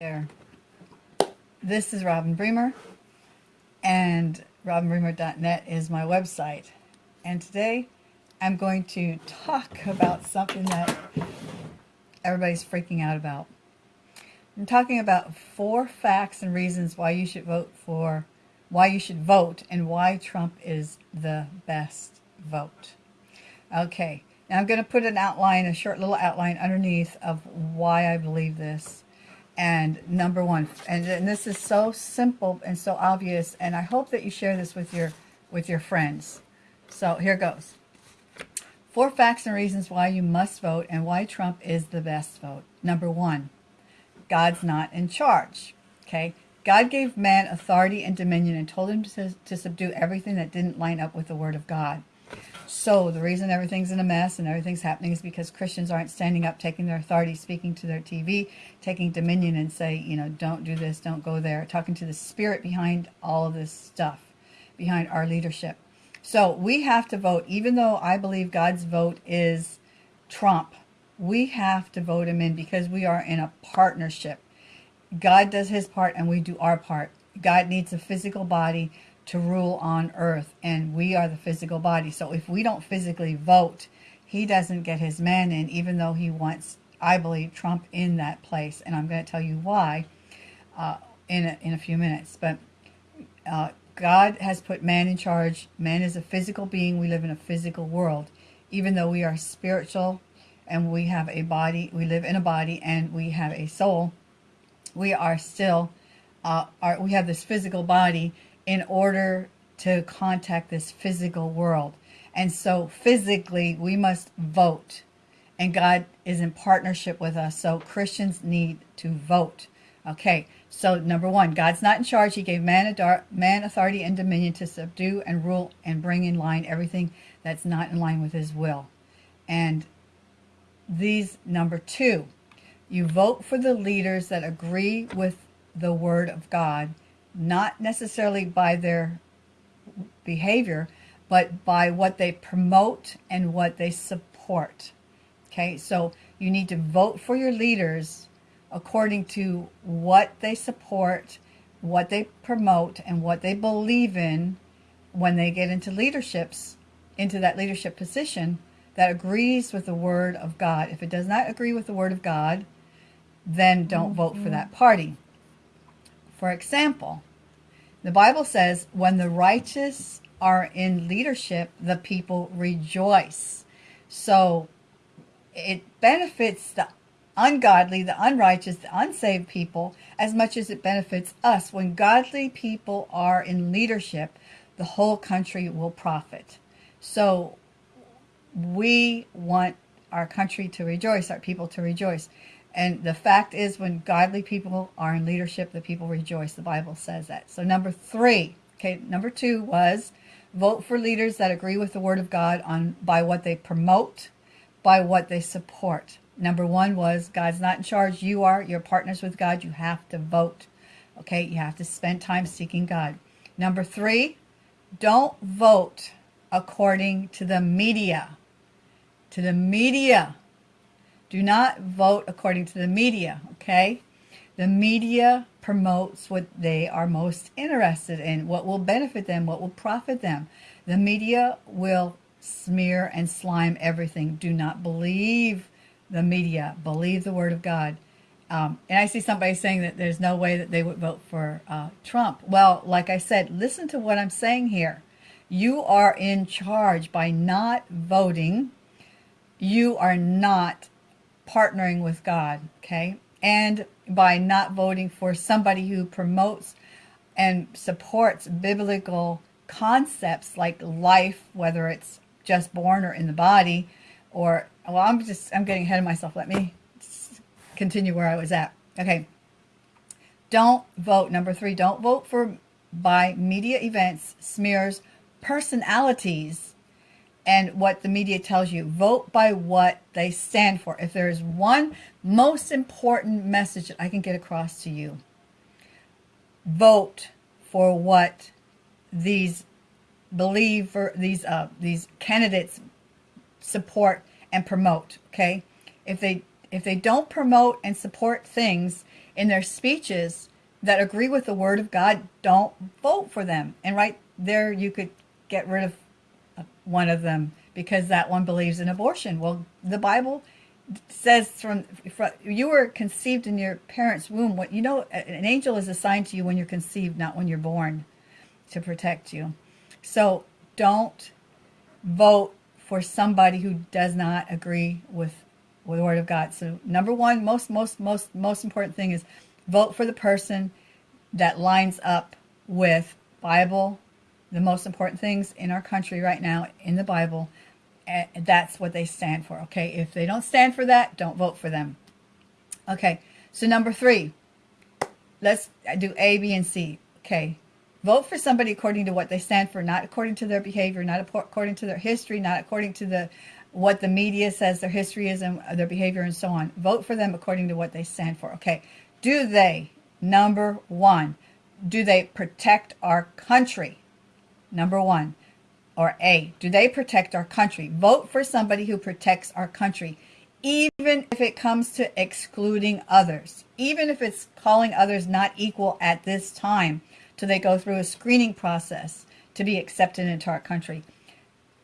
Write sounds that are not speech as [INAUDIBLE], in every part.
there. This is Robin Bremer, and robinbremer.net is my website. And today I'm going to talk about something that everybody's freaking out about. I'm talking about four facts and reasons why you should vote for, why you should vote, and why Trump is the best vote. Okay, now I'm going to put an outline, a short little outline underneath of why I believe this and number one. And, and this is so simple and so obvious and I hope that you share this with your with your friends. So here goes. Four facts and reasons why you must vote and why Trump is the best vote. Number one God's not in charge okay? God gave man authority and dominion and told him to, to subdue everything that didn't line up with the word of God so the reason everything's in a mess and everything's happening is because Christians aren't standing up, taking their authority, speaking to their TV, taking dominion and say, you know, don't do this, don't go there, talking to the spirit behind all of this stuff, behind our leadership. So we have to vote, even though I believe God's vote is Trump, we have to vote him in because we are in a partnership. God does his part and we do our part. God needs a physical body to rule on earth and we are the physical body. So if we don't physically vote he doesn't get his man in even though he wants I believe Trump in that place. And I'm going to tell you why uh, in, a, in a few minutes. But uh, God has put man in charge. Man is a physical being. We live in a physical world. Even though we are spiritual and we have a body we live in a body and we have a soul we are still uh, are, we have this physical body in order to contact this physical world. And so physically, we must vote. And God is in partnership with us. So Christians need to vote. Okay, so number one, God's not in charge. He gave man, man authority and dominion to subdue and rule and bring in line everything that's not in line with his will. And these, number two, you vote for the leaders that agree with the word of God not necessarily by their behavior, but by what they promote and what they support. Okay, so you need to vote for your leaders according to what they support, what they promote, and what they believe in when they get into leaderships, into that leadership position that agrees with the Word of God. If it does not agree with the Word of God, then don't mm -hmm. vote for that party. For example, the Bible says, when the righteous are in leadership, the people rejoice. So it benefits the ungodly, the unrighteous, the unsaved people as much as it benefits us. When godly people are in leadership, the whole country will profit. So we want our country to rejoice, our people to rejoice. And the fact is when godly people are in leadership, the people rejoice. The Bible says that. So number three, okay, number two was vote for leaders that agree with the word of God on by what they promote, by what they support. Number one was God's not in charge. You are. You're partners with God. You have to vote. Okay, you have to spend time seeking God. Number three, don't vote according to the media. To the media. Do not vote according to the media, okay? The media promotes what they are most interested in, what will benefit them, what will profit them. The media will smear and slime everything. Do not believe the media. Believe the word of God. Um, and I see somebody saying that there's no way that they would vote for uh, Trump. Well, like I said, listen to what I'm saying here. You are in charge by not voting. You are not partnering with God, okay? And by not voting for somebody who promotes and supports biblical concepts like life, whether it's just born or in the body, or, well, I'm just, I'm getting ahead of myself. Let me continue where I was at. Okay. Don't vote. Number three, don't vote for by media events, smears, personalities, and what the media tells you. Vote by what they stand for. If there is one most important message that I can get across to you, vote for what these believe for these uh, these candidates support and promote. Okay, if they if they don't promote and support things in their speeches that agree with the Word of God, don't vote for them. And right there, you could get rid of one of them because that one believes in abortion. Well, the Bible says from, from you were conceived in your parents' womb. What you know, an angel is assigned to you when you're conceived, not when you're born, to protect you. So don't vote for somebody who does not agree with with the Word of God. So number one, most most most most important thing is vote for the person that lines up with Bible, the most important things in our country right now in the Bible. And that's what they stand for. Okay, if they don't stand for that, don't vote for them. Okay, so number three, let's do A, B, and C. Okay, vote for somebody according to what they stand for, not according to their behavior, not according to their history, not according to the what the media says their history is and uh, their behavior and so on. Vote for them according to what they stand for. Okay, do they number one? Do they protect our country? Number one. Or A, do they protect our country? Vote for somebody who protects our country, even if it comes to excluding others, even if it's calling others not equal at this time till they go through a screening process to be accepted into our country.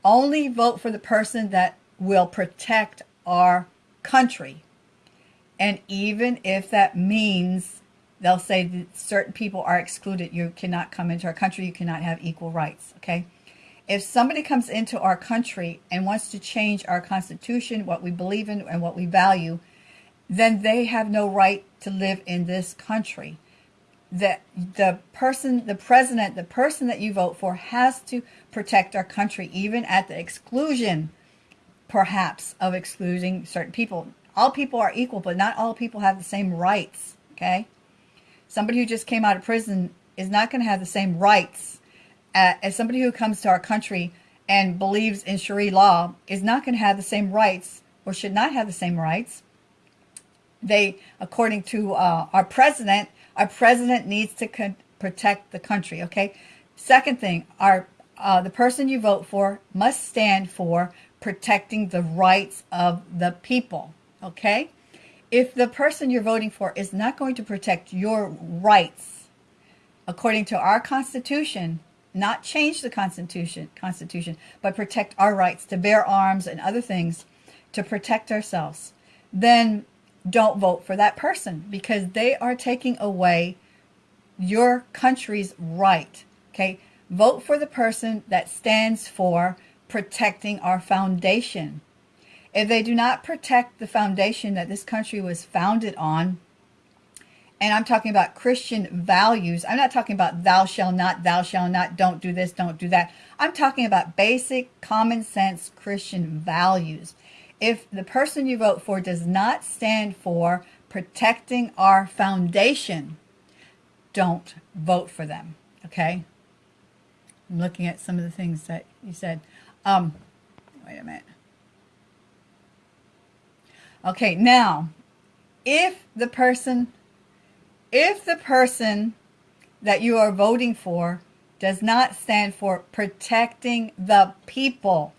Only vote for the person that will protect our country. And even if that means they'll say that certain people are excluded, you cannot come into our country, you cannot have equal rights, okay? If somebody comes into our country and wants to change our constitution, what we believe in and what we value, then they have no right to live in this country. That the person, the president, the person that you vote for has to protect our country, even at the exclusion, perhaps, of excluding certain people. All people are equal, but not all people have the same rights, okay? Somebody who just came out of prison is not going to have the same rights uh, as somebody who comes to our country and believes in Sharia law is not going to have the same rights or should not have the same rights. They, according to uh, our president, our president needs to protect the country, okay? Second thing, our uh, the person you vote for must stand for protecting the rights of the people, okay? If the person you're voting for is not going to protect your rights according to our Constitution, not change the Constitution, Constitution, but protect our rights to bear arms and other things to protect ourselves, then don't vote for that person because they are taking away your country's right. Okay, vote for the person that stands for protecting our foundation. If they do not protect the foundation that this country was founded on, and I'm talking about Christian values. I'm not talking about thou shall not, thou shall not, don't do this, don't do that. I'm talking about basic common sense Christian values. If the person you vote for does not stand for protecting our foundation, don't vote for them. Okay? I'm looking at some of the things that you said. Um, wait a minute. Okay, now, if the person, if the person that you are voting for does not stand for protecting the people,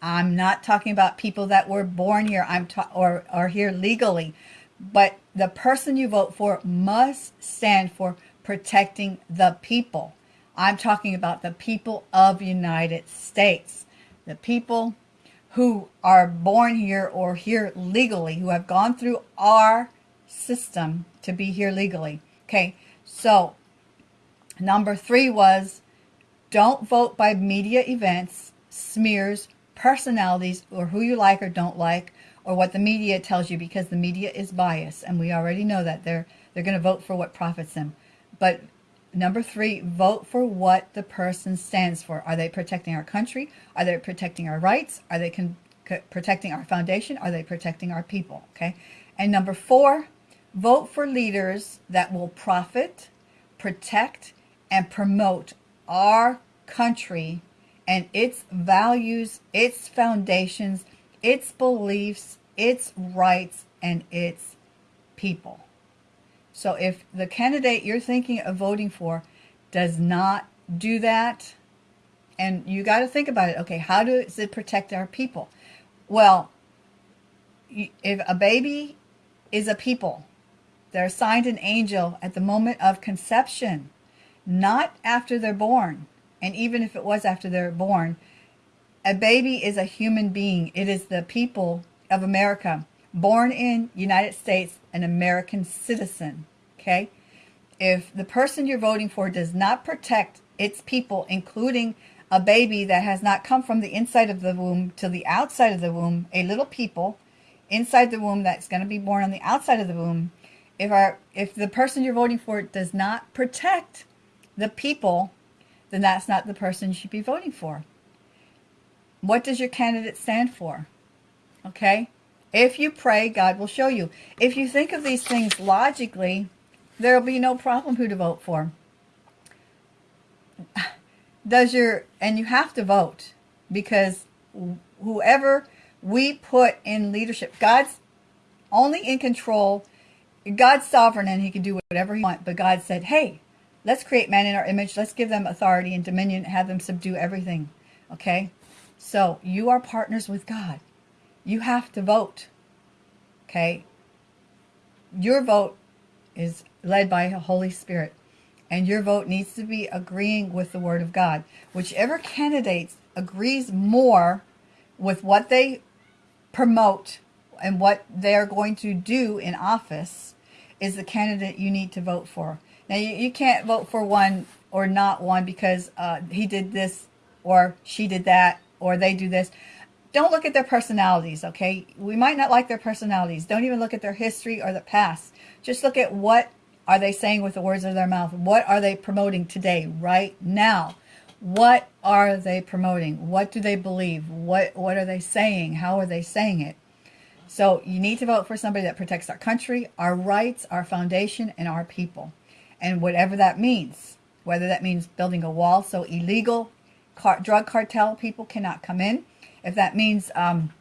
I'm not talking about people that were born here I'm or are here legally, but the person you vote for must stand for protecting the people. I'm talking about the people of United States, the people who are born here or here legally, who have gone through our system to be here legally. Okay, so number three was don't vote by media events, smears, personalities, or who you like or don't like, or what the media tells you because the media is biased. And we already know that they're, they're going to vote for what profits them. But Number three, vote for what the person stands for. Are they protecting our country? Are they protecting our rights? Are they protecting our foundation? Are they protecting our people? Okay. And number four, vote for leaders that will profit, protect, and promote our country and its values, its foundations, its beliefs, its rights, and its people. So if the candidate you're thinking of voting for does not do that, and you got to think about it, okay, how does it protect our people? Well, if a baby is a people, They're assigned an angel at the moment of conception, not after they're born. And even if it was after they're born, a baby is a human being. It is the people of America, born in United States, an American citizen. Okay? If the person you're voting for does not protect its people, including a baby that has not come from the inside of the womb to the outside of the womb, a little people inside the womb that's going to be born on the outside of the womb, if our if the person you're voting for does not protect the people, then that's not the person you should be voting for. What does your candidate stand for? Okay? If you pray, God will show you. If you think of these things logically, there will be no problem who to vote for. Does your and you have to vote because whoever we put in leadership, God's only in control. God's sovereign and he can do whatever he wants. But God said, hey, let's create man in our image. Let's give them authority and dominion, have them subdue everything. Okay? So you are partners with God. You have to vote. Okay? Your vote is led by the Holy Spirit. And your vote needs to be agreeing with the Word of God. Whichever candidate agrees more with what they promote and what they're going to do in office is the candidate you need to vote for. Now, you, you can't vote for one or not one because uh, he did this or she did that or they do this. Don't look at their personalities, okay? We might not like their personalities. Don't even look at their history or the past. Just look at what are they saying with the words of their mouth. What are they promoting today, right now? What are they promoting? What do they believe? What, what are they saying? How are they saying it? So you need to vote for somebody that protects our country, our rights, our foundation, and our people. And whatever that means, whether that means building a wall so illegal car drug cartel people cannot come in, if that means um,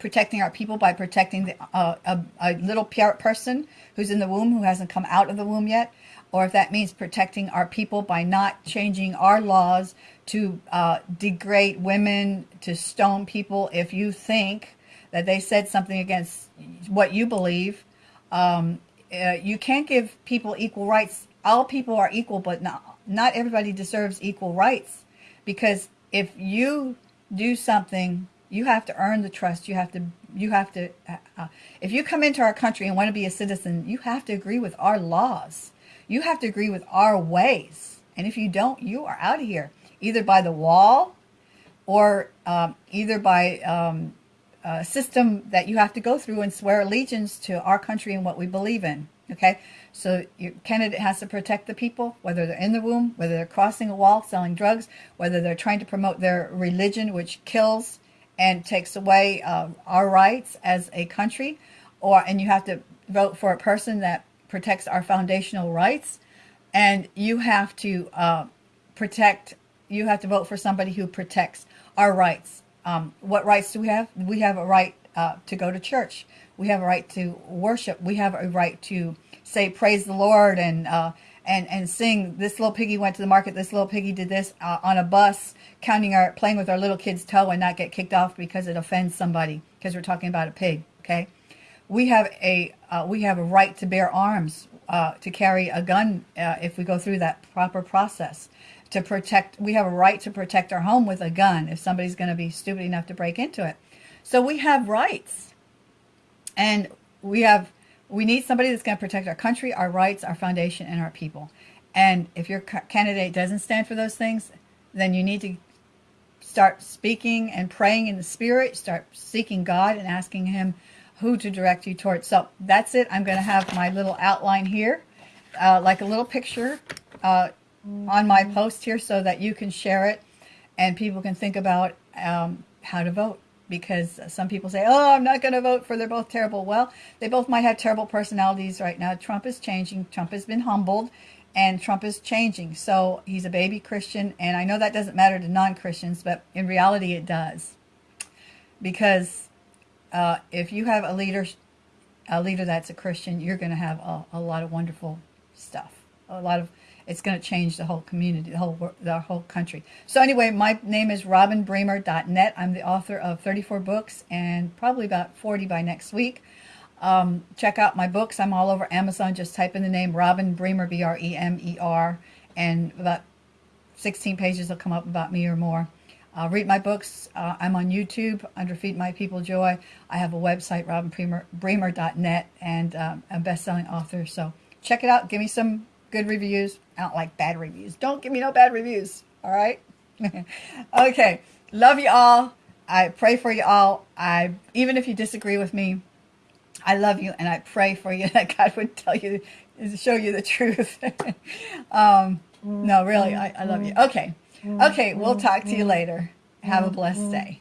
protecting our people by protecting the, uh, a, a little person who's in the womb who hasn't come out of the womb yet, or if that means protecting our people by not changing our laws to uh, degrade women, to stone people if you think that they said something against what you believe. Um, uh, you can't give people equal rights. All people are equal, but not, not everybody deserves equal rights. Because if you do something you have to earn the trust. You have to, you have to, uh, uh, if you come into our country and want to be a citizen, you have to agree with our laws. You have to agree with our ways. And if you don't, you are out of here, either by the wall or um, either by um, a system that you have to go through and swear allegiance to our country and what we believe in. Okay, so your candidate has to protect the people, whether they're in the womb, whether they're crossing a wall, selling drugs, whether they're trying to promote their religion, which kills and takes away uh, our rights as a country, or and you have to vote for a person that protects our foundational rights, and you have to uh, protect. You have to vote for somebody who protects our rights. Um, what rights do we have? We have a right uh, to go to church. We have a right to worship. We have a right to say praise the Lord and uh, and and sing this little piggy went to the market this little piggy did this uh, on a bus counting our playing with our little kid's toe and not get kicked off because it offends somebody because we're talking about a pig okay? We have a uh, we have a right to bear arms uh, to carry a gun uh, if we go through that proper process to protect we have a right to protect our home with a gun if somebody's going to be stupid enough to break into it. So we have rights and we have we need somebody that's going to protect our country, our rights, our foundation, and our people. And if your candidate doesn't stand for those things, then you need to start speaking and praying in the spirit, start seeking God and asking him who to direct you towards. So that's it. I'm going to have my little outline here, uh, like a little picture uh, on my post here so that you can share it and people can think about um, how to vote because some people say, oh, I'm not going to vote for, they're both terrible. Well, they both might have terrible personalities right now. Trump is changing. Trump has been humbled and Trump is changing. So he's a baby Christian. And I know that doesn't matter to non-Christians, but in reality it does. Because uh, if you have a leader, a leader that's a Christian, you're going to have a, a lot of wonderful stuff. A lot of it's going to change the whole community, the whole the whole country. So anyway, my name is robinbremer.net. I'm the author of 34 books and probably about 40 by next week. Um, check out my books. I'm all over Amazon. Just type in the name Robin Bremer, B R E and about 16 pages will come up about me or more. Uh, read my books. Uh, I'm on YouTube under Feed My People Joy. I have a website, robinbremer.net, and um, I'm a best-selling author. So check it out. Give me some good reviews. I don't like bad reviews. Don't give me no bad reviews. All right? [LAUGHS] okay. Love you all. I pray for you all. I Even if you disagree with me, I love you, and I pray for you [LAUGHS] that God would tell you, show you the truth. [LAUGHS] um, no, really, I, I love you. Okay. Okay, we'll talk to you later. Have a blessed day.